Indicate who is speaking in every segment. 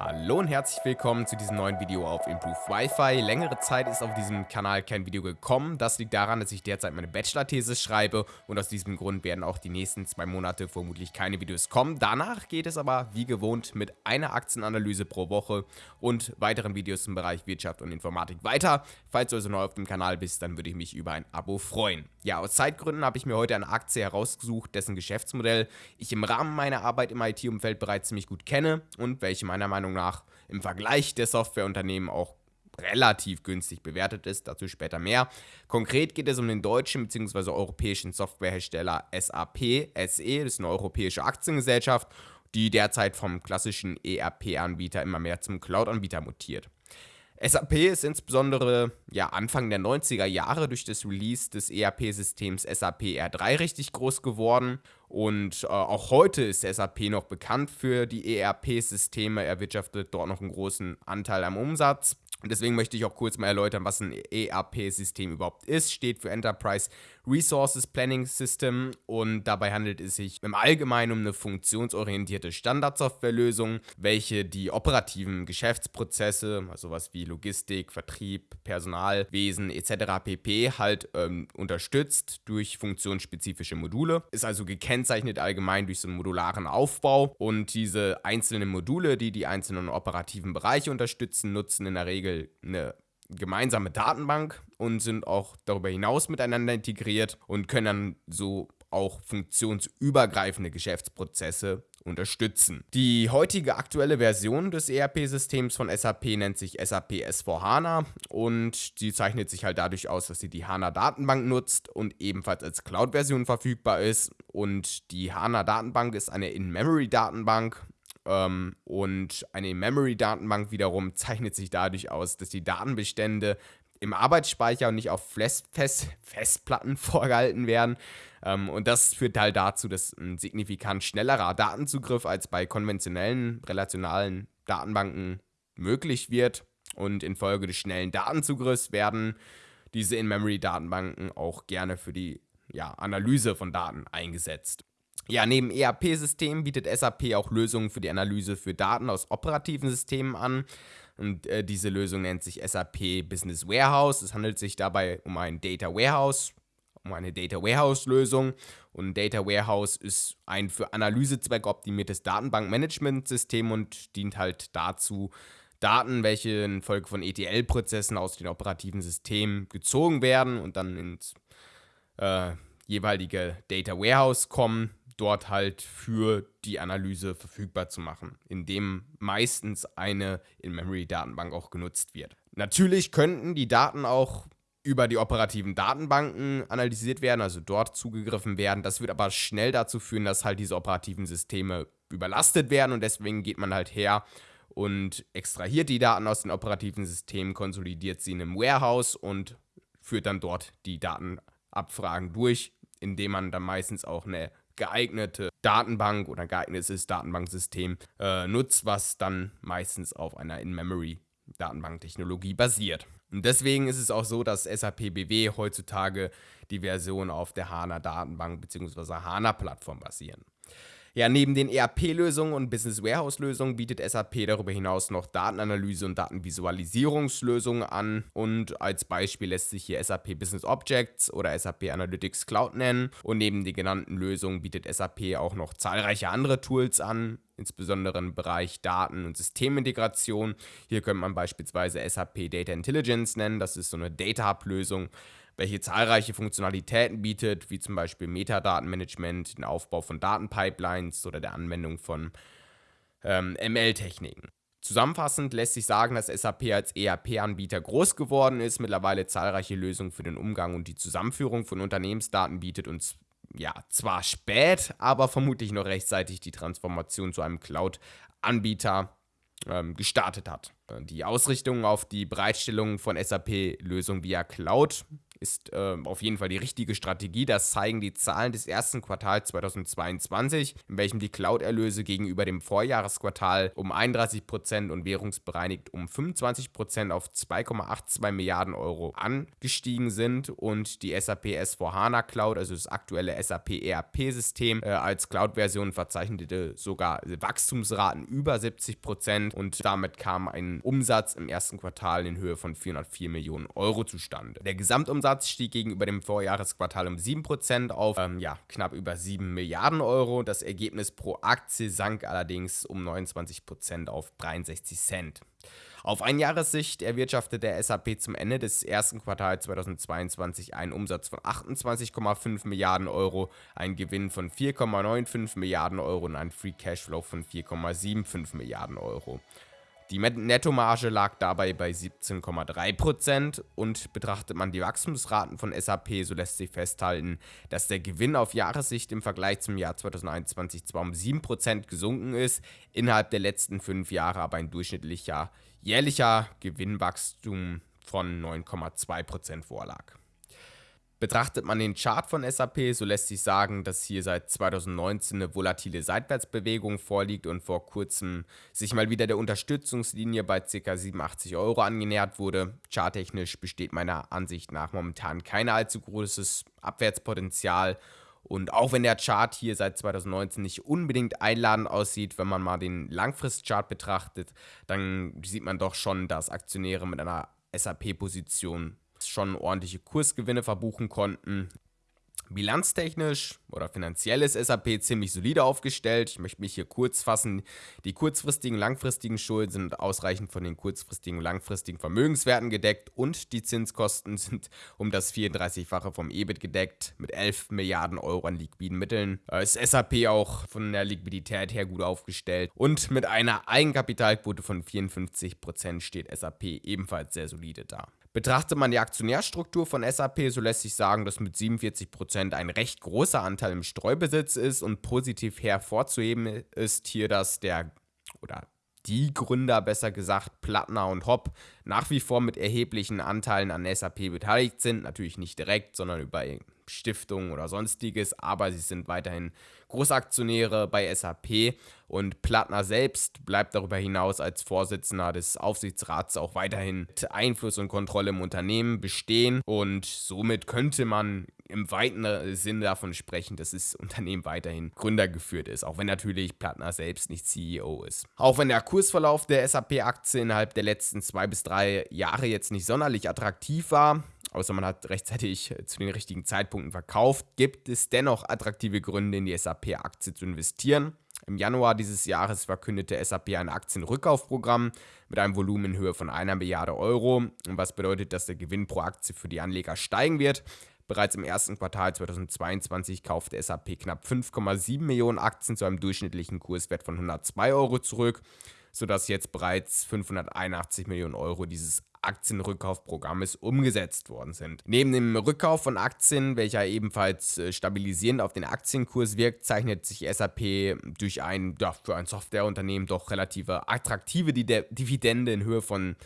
Speaker 1: Hallo und herzlich willkommen zu diesem neuen Video auf Improve Wi-Fi. Längere Zeit ist auf diesem Kanal kein Video gekommen. Das liegt daran, dass ich derzeit meine Bachelor-Thesis schreibe und aus diesem Grund werden auch die nächsten zwei Monate vermutlich keine Videos kommen. Danach geht es aber wie gewohnt mit einer Aktienanalyse pro Woche und weiteren Videos im Bereich Wirtschaft und Informatik weiter. Falls du also neu auf dem Kanal bist, dann würde ich mich über ein Abo freuen. Ja, aus Zeitgründen habe ich mir heute eine Aktie herausgesucht, dessen Geschäftsmodell ich im Rahmen meiner Arbeit im IT-Umfeld bereits ziemlich gut kenne und welche meiner Meinung Meinung nach im Vergleich der Softwareunternehmen auch relativ günstig bewertet ist, dazu später mehr. Konkret geht es um den deutschen bzw. europäischen Softwarehersteller SAP SE, das ist eine europäische Aktiengesellschaft, die derzeit vom klassischen ERP-Anbieter immer mehr zum Cloud-Anbieter mutiert. SAP ist insbesondere ja, Anfang der 90er Jahre durch das Release des ERP-Systems SAP R3 richtig groß geworden und äh, auch heute ist SAP noch bekannt für die ERP-Systeme, erwirtschaftet dort noch einen großen Anteil am Umsatz. Und deswegen möchte ich auch kurz mal erläutern, was ein ERP-System überhaupt ist. Steht für Enterprise Resources Planning System und dabei handelt es sich im Allgemeinen um eine funktionsorientierte Standardsoftwarelösung, welche die operativen Geschäftsprozesse, also sowas wie Logistik, Vertrieb, Personalwesen etc. pp. halt ähm, unterstützt durch funktionsspezifische Module. Ist also gekennzeichnet allgemein durch so einen modularen Aufbau und diese einzelnen Module, die die einzelnen operativen Bereiche unterstützen, nutzen in der Regel eine gemeinsame Datenbank und sind auch darüber hinaus miteinander integriert und können dann so auch funktionsübergreifende Geschäftsprozesse unterstützen. Die heutige aktuelle Version des ERP-Systems von SAP nennt sich SAP S4HANA und die zeichnet sich halt dadurch aus, dass sie die HANA-Datenbank nutzt und ebenfalls als Cloud-Version verfügbar ist. Und die HANA-Datenbank ist eine In-Memory-Datenbank ähm, und eine In-Memory-Datenbank wiederum zeichnet sich dadurch aus, dass die Datenbestände im Arbeitsspeicher und nicht auf Fest Fest Festplatten vorgehalten werden. Ähm, und das führt halt dazu, dass ein signifikant schnellerer Datenzugriff als bei konventionellen relationalen Datenbanken möglich wird. Und infolge des schnellen Datenzugriffs werden diese In-Memory-Datenbanken auch gerne für die ja, Analyse von Daten eingesetzt. Ja, neben ERP-Systemen bietet SAP auch Lösungen für die Analyse für Daten aus operativen Systemen an. Und äh, diese Lösung nennt sich SAP Business Warehouse. Es handelt sich dabei um ein Data Warehouse, um eine Data Warehouse-Lösung. Und ein Data Warehouse ist ein für Analysezwecke optimiertes Datenbankmanagementsystem und dient halt dazu, Daten, welche infolge von ETL-Prozessen aus den operativen Systemen gezogen werden und dann ins äh, jeweilige Data Warehouse kommen, dort halt für die Analyse verfügbar zu machen, indem meistens eine In-Memory-Datenbank auch genutzt wird. Natürlich könnten die Daten auch über die operativen Datenbanken analysiert werden, also dort zugegriffen werden. Das wird aber schnell dazu führen, dass halt diese operativen Systeme überlastet werden und deswegen geht man halt her und extrahiert die Daten aus den operativen Systemen, konsolidiert sie in einem Warehouse und führt dann dort die Datenabfragen durch, indem man dann meistens auch eine geeignete Datenbank oder geeignetes Datenbanksystem äh, nutzt, was dann meistens auf einer In-Memory-Datenbanktechnologie basiert. Und deswegen ist es auch so, dass SAP BW heutzutage die Version auf der HANA-Datenbank bzw. HANA-Plattform basieren. Ja, neben den ERP-Lösungen und Business Warehouse-Lösungen bietet SAP darüber hinaus noch Datenanalyse und Datenvisualisierungslösungen an. Und als Beispiel lässt sich hier SAP Business Objects oder SAP Analytics Cloud nennen. Und neben den genannten Lösungen bietet SAP auch noch zahlreiche andere Tools an, insbesondere im Bereich Daten- und Systemintegration. Hier könnte man beispielsweise SAP Data Intelligence nennen. Das ist so eine Data Hub-Lösung, welche zahlreiche Funktionalitäten bietet, wie zum Beispiel Metadatenmanagement, den Aufbau von Datenpipelines oder der Anwendung von ähm, ML-Techniken. Zusammenfassend lässt sich sagen, dass SAP als ERP-Anbieter groß geworden ist, mittlerweile zahlreiche Lösungen für den Umgang und die Zusammenführung von Unternehmensdaten bietet und ja, zwar spät, aber vermutlich noch rechtzeitig die Transformation zu einem Cloud-Anbieter ähm, gestartet hat. Die Ausrichtung auf die Bereitstellung von SAP-Lösungen via Cloud ist äh, auf jeden Fall die richtige Strategie. Das zeigen die Zahlen des ersten Quartals 2022, in welchem die Cloud-Erlöse gegenüber dem Vorjahresquartal um 31% und währungsbereinigt um 25% auf 2,82 Milliarden Euro angestiegen sind und die SAP S4HANA Cloud, also das aktuelle SAP ERP-System, äh, als Cloud-Version verzeichnete sogar Wachstumsraten über 70% und damit kam ein Umsatz im ersten Quartal in Höhe von 404 Millionen Euro zustande. Der Gesamtumsatz stieg gegenüber dem Vorjahresquartal um 7% auf ähm, ja, knapp über 7 Milliarden Euro. Das Ergebnis pro Aktie sank allerdings um 29% auf 63 Cent. Auf Einjahressicht erwirtschaftete der SAP zum Ende des ersten Quartals 2022 einen Umsatz von 28,5 Milliarden Euro, einen Gewinn von 4,95 Milliarden Euro und einen Free Cashflow von 4,75 Milliarden Euro. Die Nettomarge lag dabei bei 17,3% und betrachtet man die Wachstumsraten von SAP, so lässt sich festhalten, dass der Gewinn auf Jahressicht im Vergleich zum Jahr 2021 zwar um 7% gesunken ist, innerhalb der letzten fünf Jahre aber ein durchschnittlicher jährlicher Gewinnwachstum von 9,2% vorlag. Betrachtet man den Chart von SAP, so lässt sich sagen, dass hier seit 2019 eine volatile Seitwärtsbewegung vorliegt und vor kurzem sich mal wieder der Unterstützungslinie bei ca. 87 Euro angenähert wurde. Charttechnisch besteht meiner Ansicht nach momentan kein allzu großes Abwärtspotenzial und auch wenn der Chart hier seit 2019 nicht unbedingt einladend aussieht, wenn man mal den Langfristchart betrachtet, dann sieht man doch schon, dass Aktionäre mit einer SAP-Position schon ordentliche Kursgewinne verbuchen konnten. Bilanztechnisch oder finanziell ist SAP ziemlich solide aufgestellt. Ich möchte mich hier kurz fassen. Die kurzfristigen, langfristigen Schulden sind ausreichend von den kurzfristigen und langfristigen Vermögenswerten gedeckt und die Zinskosten sind um das 34-fache vom EBIT gedeckt mit 11 Milliarden Euro an liquiden Mitteln. Ist SAP auch von der Liquidität her gut aufgestellt und mit einer Eigenkapitalquote von 54% steht SAP ebenfalls sehr solide da. Betrachtet man die Aktionärstruktur von SAP, so lässt sich sagen, dass mit 47% ein recht großer Anteil im Streubesitz ist und positiv hervorzuheben ist hier, dass der oder die Gründer, besser gesagt, Plattner und Hopp, nach wie vor mit erheblichen Anteilen an SAP beteiligt sind. Natürlich nicht direkt, sondern über Stiftungen oder sonstiges, aber sie sind weiterhin Großaktionäre bei SAP und Plattner selbst bleibt darüber hinaus als Vorsitzender des Aufsichtsrats auch weiterhin mit Einfluss und Kontrolle im Unternehmen bestehen und somit könnte man im weiten Sinne davon sprechen, dass das Unternehmen weiterhin gründergeführt ist, auch wenn natürlich Plattner selbst nicht CEO ist. Auch wenn der Kursverlauf der SAP-Aktie innerhalb der letzten zwei bis drei Jahre jetzt nicht sonderlich attraktiv war, außer man hat rechtzeitig äh, zu den richtigen Zeitpunkten verkauft, gibt es dennoch attraktive Gründe, in die SAP-Aktie zu investieren. Im Januar dieses Jahres verkündete SAP ein Aktienrückkaufprogramm mit einem Volumen in Höhe von einer Milliarde Euro, was bedeutet, dass der Gewinn pro Aktie für die Anleger steigen wird. Bereits im ersten Quartal 2022 kaufte SAP knapp 5,7 Millionen Aktien zu einem durchschnittlichen Kurswert von 102 Euro zurück, sodass jetzt bereits 581 Millionen Euro dieses Aktienrückkaufprogrammes umgesetzt worden sind. Neben dem Rückkauf von Aktien, welcher ebenfalls äh, stabilisierend auf den Aktienkurs wirkt, zeichnet sich SAP durch ein ja, für ein Softwareunternehmen doch relative attraktive Dividende in Höhe von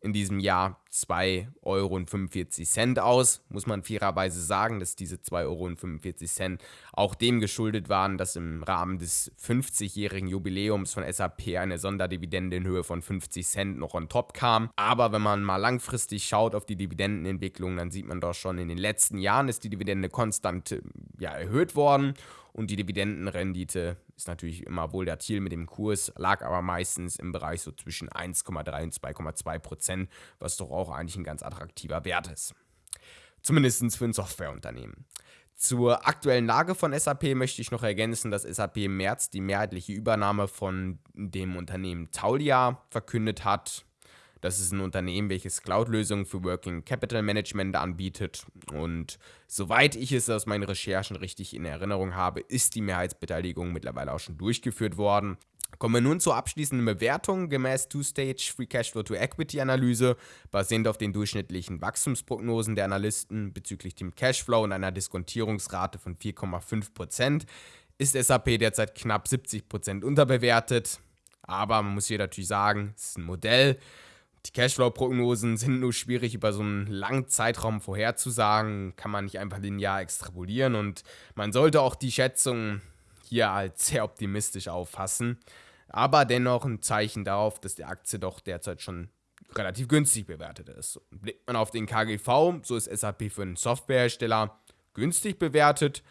Speaker 1: in diesem Jahr 2,45 Euro aus. Muss man fairerweise sagen, dass diese 2,45 Euro auch dem geschuldet waren, dass im Rahmen des 50-jährigen Jubiläums von SAP eine Sonderdividende in Höhe von 50 Cent noch on top kam. Aber wenn man mal langfristig schaut auf die Dividendenentwicklung, dann sieht man doch schon, in den letzten Jahren ist die Dividende konstant ja, erhöht worden und die Dividendenrendite ist natürlich immer wohl der Ziel mit dem Kurs, lag aber meistens im Bereich so zwischen 1,3 und 2,2 Prozent, was doch auch eigentlich ein ganz attraktiver Wert ist. Zumindest für ein Softwareunternehmen. Zur aktuellen Lage von SAP möchte ich noch ergänzen, dass SAP im März die mehrheitliche Übernahme von dem Unternehmen Taulia verkündet hat. Das ist ein Unternehmen, welches Cloud-Lösungen für Working Capital Management anbietet. Und soweit ich es aus meinen Recherchen richtig in Erinnerung habe, ist die Mehrheitsbeteiligung mittlerweile auch schon durchgeführt worden. Kommen wir nun zur abschließenden Bewertung gemäß Two-Stage Free Cashflow to Equity Analyse, basierend auf den durchschnittlichen Wachstumsprognosen der Analysten bezüglich dem Cashflow und einer Diskontierungsrate von 4,5%, ist SAP derzeit knapp 70% unterbewertet. Aber man muss hier natürlich sagen, es ist ein Modell Die Cashflow-Prognosen sind nur schwierig über so einen langen Zeitraum vorherzusagen, kann man nicht einfach linear extrapolieren und man sollte auch die Schätzung hier als sehr optimistisch auffassen, aber dennoch ein Zeichen darauf, dass die Aktie doch derzeit schon relativ günstig bewertet ist. Blickt man auf den KGV, so ist SAP für einen Softwarehersteller günstig bewertet.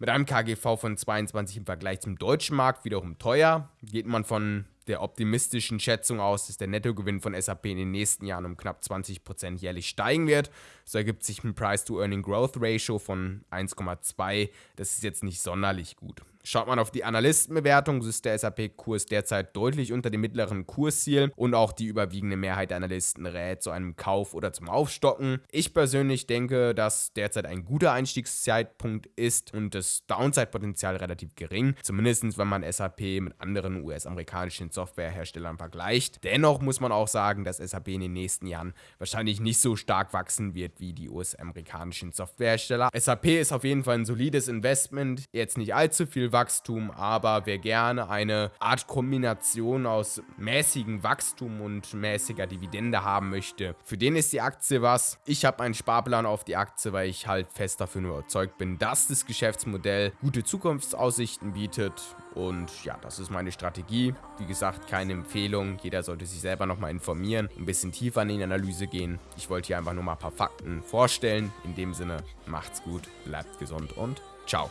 Speaker 1: Mit einem KGV von 22 im Vergleich zum deutschen Markt wiederum teuer. Geht man von der optimistischen Schätzung aus, dass der Nettogewinn von SAP in den nächsten Jahren um knapp 20% jährlich steigen wird. So ergibt sich ein Price-to-Earning-Growth-Ratio von 1,2. Das ist jetzt nicht sonderlich gut. Schaut man auf die Analystenbewertung, so ist der SAP-Kurs derzeit deutlich unter dem mittleren Kursziel und auch die überwiegende Mehrheit der Analysten rät zu einem Kauf oder zum Aufstocken. Ich persönlich denke, dass derzeit ein guter Einstiegszeitpunkt ist und das Downside-Potenzial relativ gering, zumindest wenn man SAP mit anderen US-amerikanischen Softwareherstellern vergleicht. Dennoch muss man auch sagen, dass SAP in den nächsten Jahren wahrscheinlich nicht so stark wachsen wird wie die US-amerikanischen Softwarehersteller. SAP ist auf jeden Fall ein solides Investment, jetzt nicht allzu viel Wachstum, aber wer gerne eine Art Kombination aus mäßigem Wachstum und mäßiger Dividende haben möchte, für den ist die Aktie was. Ich habe einen Sparplan auf die Aktie, weil ich halt fest nur überzeugt bin, dass das Geschäftsmodell gute Zukunftsaussichten bietet. Und ja, das ist meine Strategie. Wie gesagt, keine Empfehlung. Jeder sollte sich selber nochmal informieren, ein bisschen tiefer in die Analyse gehen. Ich wollte hier einfach nur mal ein paar Fakten vorstellen. In dem Sinne, macht's gut, bleibt gesund und ciao.